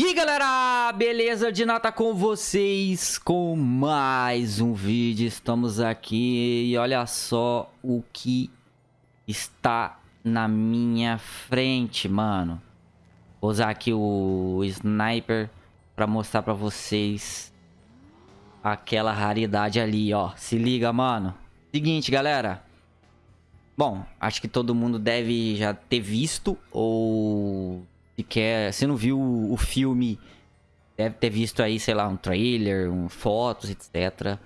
E galera, beleza de nata com vocês com mais um vídeo, estamos aqui e olha só o que está na minha frente, mano. Vou usar aqui o sniper para mostrar para vocês aquela raridade ali, ó. Se liga, mano. Seguinte, galera. Bom, acho que todo mundo deve já ter visto ou se quer, se não viu o filme, deve ter visto aí, sei lá, um trailer, um, fotos, etc.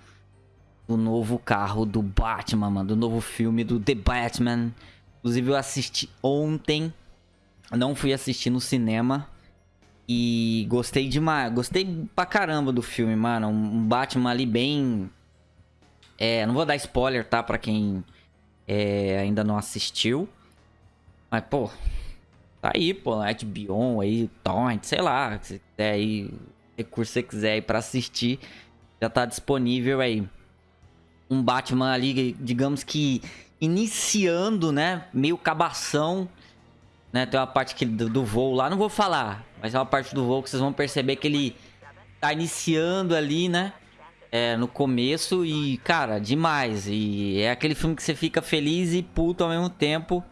Do novo carro do Batman, mano, do novo filme do The Batman. Inclusive eu assisti ontem, não fui assistir no cinema. E gostei demais, gostei pra caramba do filme, mano. Um Batman ali bem... É, não vou dar spoiler, tá? Pra quem é, ainda não assistiu. Mas, pô, Tá aí, pô, HBO aí, Torrent, sei lá, se quiser aí, recurso que você quiser aí pra assistir, já tá disponível aí. Um Batman ali, digamos que iniciando, né, meio cabação, né, tem uma parte que, do, do voo lá, não vou falar, mas é uma parte do voo que vocês vão perceber que ele tá iniciando ali, né, é, no começo e, cara, demais. E é aquele filme que você fica feliz e puto ao mesmo tempo.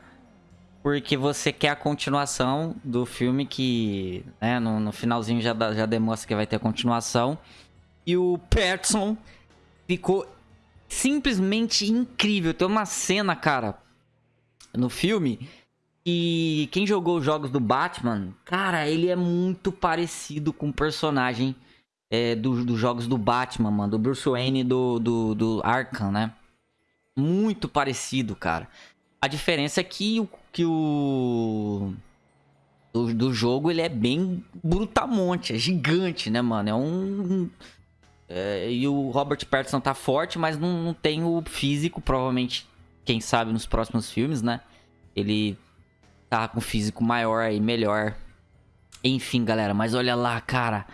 Porque você quer a continuação do filme que, né, no, no finalzinho já, já demonstra que vai ter a continuação. E o Patterson ficou simplesmente incrível. Tem uma cena, cara, no filme e quem jogou os jogos do Batman, cara, ele é muito parecido com o personagem é, dos do jogos do Batman, mano. Do Bruce Wayne do, do, do Arkham, né? Muito parecido, cara. A diferença é que o, que o do, do jogo ele é bem brutamonte, é gigante, né, mano? É um... É, e o Robert Pattinson tá forte, mas não, não tem o físico, provavelmente, quem sabe nos próximos filmes, né? Ele tá com físico maior e melhor. Enfim, galera, mas olha lá, cara.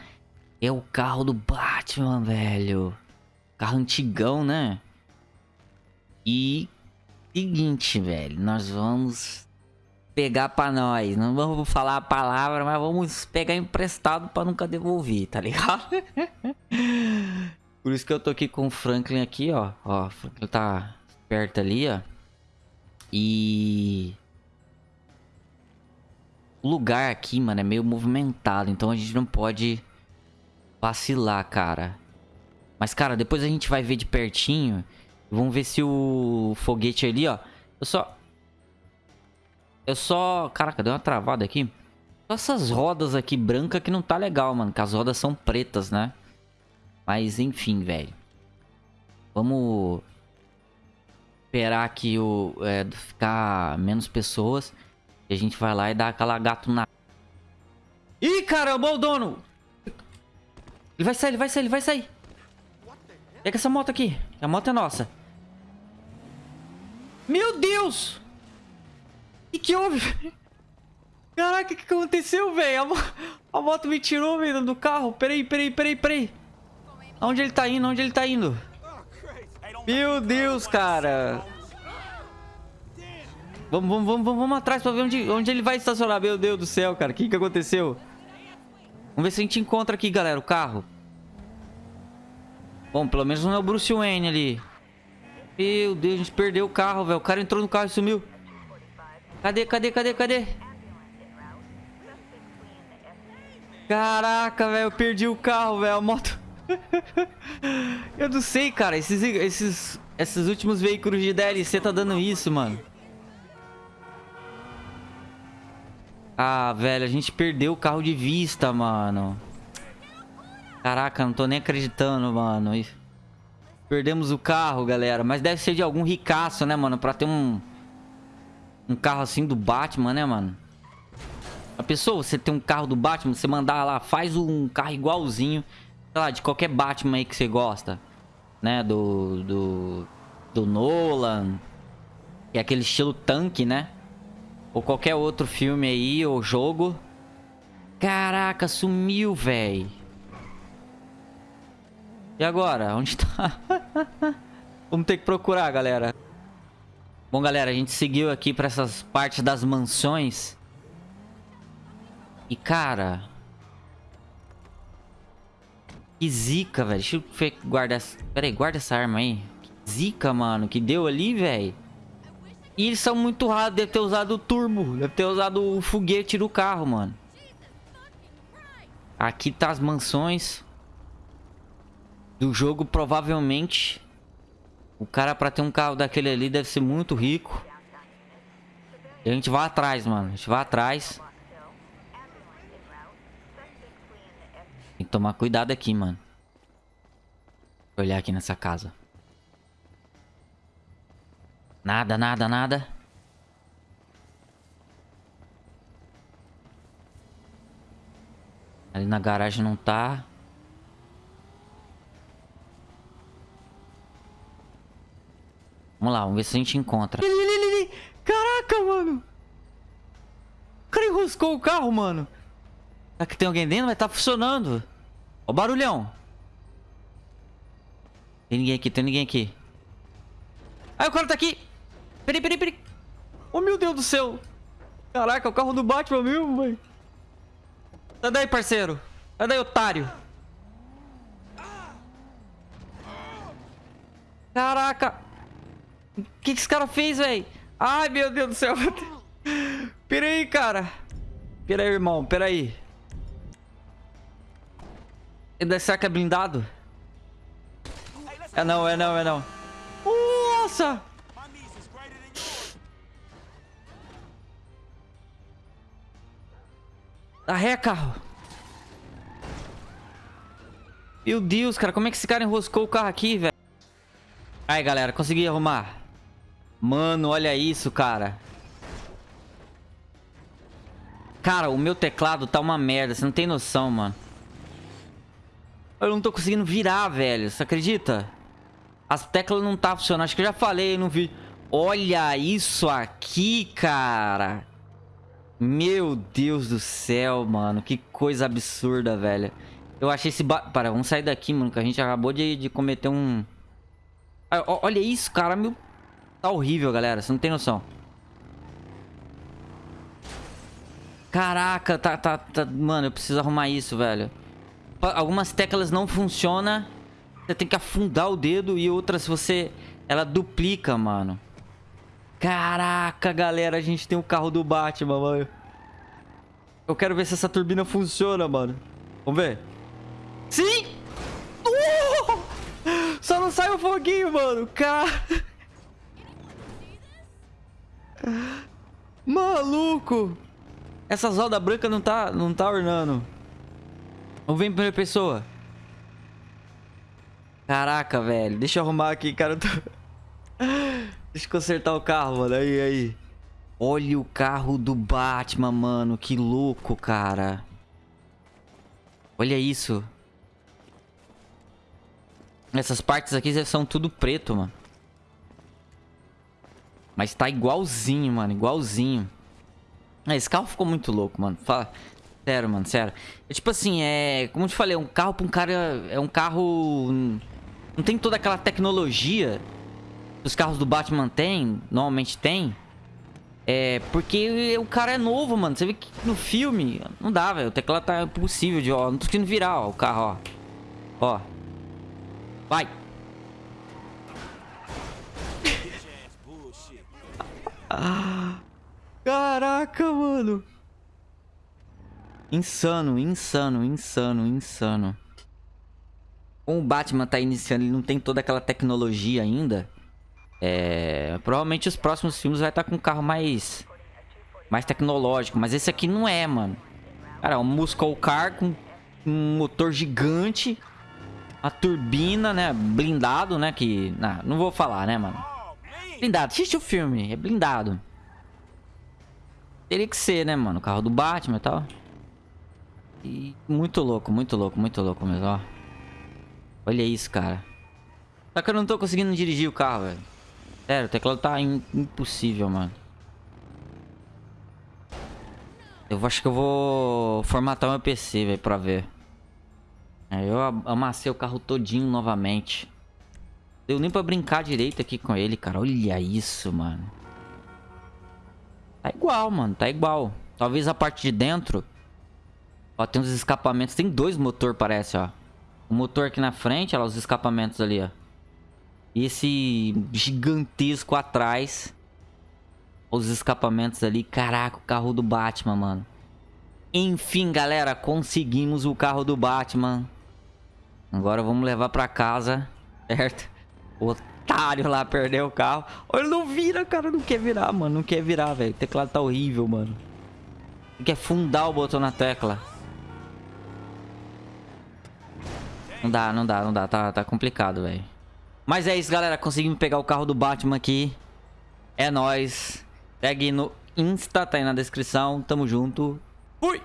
É o carro do Batman, velho. Carro antigão, né? E Seguinte, velho, nós vamos pegar pra nós. Não vamos falar a palavra, mas vamos pegar emprestado pra nunca devolver, tá ligado? Por isso que eu tô aqui com o Franklin aqui, ó. Ó, o Franklin tá perto ali, ó. E... O lugar aqui, mano, é meio movimentado. Então a gente não pode vacilar, cara. Mas, cara, depois a gente vai ver de pertinho... Vamos ver se o foguete ali, ó. Eu só... Eu só... Caraca, deu uma travada aqui. Só essas rodas aqui brancas que não tá legal, mano. Que as rodas são pretas, né? Mas, enfim, velho. Vamos... Esperar aqui o... É, ficar menos pessoas. E a gente vai lá e dá aquela gato na... Ih, caramba, o dono! Ele vai sair, ele vai sair, ele vai sair. Pega essa moto aqui. A moto é nossa. Meu Deus! O que, que houve? Caraca, o que, que aconteceu, velho? A, mo a, moto me tirou, velho, do carro. Peraí, peraí, peraí, peraí. Onde ele tá indo? Onde ele tá indo? Meu Deus, cara. Vamos, vamos, vamos, vamos atrás pra ver onde, onde ele vai estacionar. Meu Deus do céu, cara. O que, que aconteceu? Vamos ver se a gente encontra aqui, galera, o carro. Bom, pelo menos não é o Bruce Wayne ali. Meu Deus, a gente perdeu o carro, velho. O cara entrou no carro e sumiu. Cadê, cadê, cadê, cadê? Caraca, velho. Eu perdi o carro, velho. A moto... eu não sei, cara. Esses, esses, esses últimos veículos de DLC tá dando isso, mano. Ah, velho. A gente perdeu o carro de vista, mano. Caraca, não tô nem acreditando, mano. Perdemos o carro, galera. Mas deve ser de algum ricaço, né, mano? Pra ter um... Um carro assim do Batman, né, mano? A pessoa, você tem um carro do Batman, você mandar lá, faz um carro igualzinho. Sei lá, de qualquer Batman aí que você gosta. Né, do... Do, do Nolan. Que é aquele estilo tanque, né? Ou qualquer outro filme aí, ou jogo. Caraca, sumiu, velho. E agora? Onde tá? Vamos ter que procurar, galera. Bom, galera, a gente seguiu aqui pra essas partes das mansões. E, cara... Que zica, velho. Deixa eu guardar... Pera aí, guarda essa arma aí. Que zica, mano. Que deu ali, velho. E eles são muito raros. Deve ter usado o turbo. Deve ter usado o foguete do carro, mano. Aqui tá as mansões. Do jogo, provavelmente. O cara pra ter um carro daquele ali deve ser muito rico. E a gente vai atrás, mano. A gente vai atrás. Tem que tomar cuidado aqui, mano. Vou olhar aqui nessa casa. Nada, nada, nada. Ali na garagem não tá. Vamos lá, vamos ver se a gente encontra. Caraca, mano. O cara enroscou o carro, mano. Será que tem alguém dentro? Vai tá funcionando. Ó o barulhão. Tem ninguém aqui, tem ninguém aqui. Ai, o cara tá aqui. Peraí, peraí, peraí. Oh, meu Deus do céu. Caraca, o carro do Batman mesmo, velho. Sai daí, parceiro. Sai daí, otário. Caraca. O que, que esse cara fez, velho? Ai, meu Deus do céu. Pera aí, cara. Pera aí, irmão. Pera aí. Será que é blindado? É não, é não, é não. Nossa! Dá ré, carro. Meu Deus, cara. Como é que esse cara enroscou o carro aqui, velho? Aí, galera. Consegui arrumar. Mano, olha isso, cara. Cara, o meu teclado tá uma merda. Você não tem noção, mano. Eu não tô conseguindo virar, velho. Você acredita? As teclas não tá funcionando. Acho que eu já falei no vídeo. Olha isso aqui, cara. Meu Deus do céu, mano. Que coisa absurda, velho. Eu achei esse... Ba... Para, vamos sair daqui, mano. Que a gente acabou de, de cometer um... Olha isso, cara. Meu... Tá horrível, galera. Você não tem noção. Caraca, tá, tá, tá... Mano, eu preciso arrumar isso, velho. Algumas teclas não funcionam. Você tem que afundar o dedo. E outras você... Ela duplica, mano. Caraca, galera. A gente tem o carro do Batman, mano. Eu quero ver se essa turbina funciona, mano. Vamos ver. Sim! Uh! Só não sai o foguinho, mano. Cara... Maluco! Essa roda branca não tá, não tá ornando. Vamos ver em primeira pessoa. Caraca, velho. Deixa eu arrumar aqui, cara. Tô... Deixa eu consertar o carro, mano. Aí, aí. Olha o carro do Batman, mano. Que louco, cara. Olha isso. Essas partes aqui são tudo preto, mano. Mas tá igualzinho, mano. Igualzinho. Ah, esse carro ficou muito louco, mano. Fala... Sério, mano, sério. É, tipo assim, é... Como eu te falei, é um carro pra um cara... É um carro... Não tem toda aquela tecnologia que os carros do Batman têm. Normalmente tem. É... Porque o cara é novo, mano. Você vê que no filme... Não dá, velho. O teclado tá impossível de... Ó, não tô conseguindo virar, ó, o carro, ó. Ó. Vai. Caraca, mano. Insano, insano, insano, insano. Como o Batman tá iniciando, ele não tem toda aquela tecnologia ainda. É... Provavelmente os próximos filmes vai estar tá com um carro mais... Mais tecnológico. Mas esse aqui não é, mano. Cara, um Muscle Car com um motor gigante. A turbina, né? Blindado, né? Que... Não, não vou falar, né, mano? Blindado. Assiste o filme. É blindado. Teria que ser, né, mano? O carro do Batman e tal. E muito louco, muito louco, muito louco mesmo, ó. Olha isso, cara. Só que eu não tô conseguindo dirigir o carro, velho. Sério, o teclado tá impossível, mano. Eu acho que eu vou formatar meu PC, velho, pra ver. É, eu amassei o carro todinho novamente. Deu nem pra brincar direito aqui com ele, cara. Olha isso, mano. Tá igual, mano. Tá igual. Talvez a parte de dentro... Ó, tem uns escapamentos. Tem dois motor, parece, ó. O motor aqui na frente, olha lá, os escapamentos ali, ó. E esse gigantesco atrás. Os escapamentos ali. Caraca, o carro do Batman, mano. Enfim, galera, conseguimos o carro do Batman. Agora vamos levar pra casa, certo? O otário lá perdeu o carro. Ele não vira, cara, não quer virar, mano. Não quer virar, velho. O teclado tá horrível, mano. Ele quer fundar o botão na tecla. Não dá, não dá, não dá. Tá, tá complicado, velho. Mas é isso, galera. Conseguimos pegar o carro do Batman aqui. É nóis. Segue no Insta, tá aí na descrição. Tamo junto. Fui!